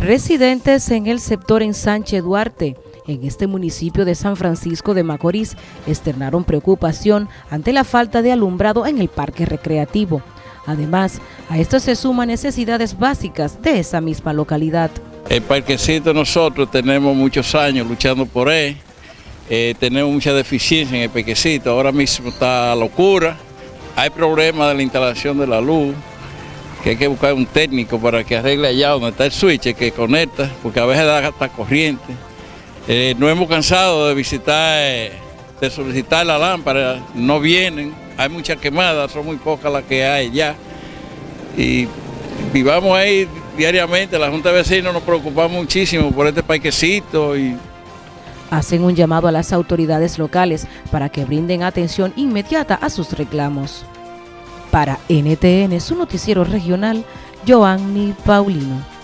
Residentes en el sector en Sánchez Duarte, en este municipio de San Francisco de Macorís, externaron preocupación ante la falta de alumbrado en el parque recreativo. Además, a esto se suman necesidades básicas de esa misma localidad. El parquecito nosotros tenemos muchos años luchando por él, eh, tenemos mucha deficiencia en el parquecito, ahora mismo está locura, hay problemas de la instalación de la luz, que hay que buscar un técnico para que arregle allá donde está el switch que conecta, porque a veces da hasta corriente. Eh, no hemos cansado de visitar, eh, de solicitar la lámpara, no vienen, hay muchas quemadas, son muy pocas las que hay ya. Y vivamos ahí diariamente, la Junta de Vecinos nos preocupa muchísimo por este parquecito y hacen un llamado a las autoridades locales para que brinden atención inmediata a sus reclamos. Para NTN, su noticiero regional, Joanny Paulino.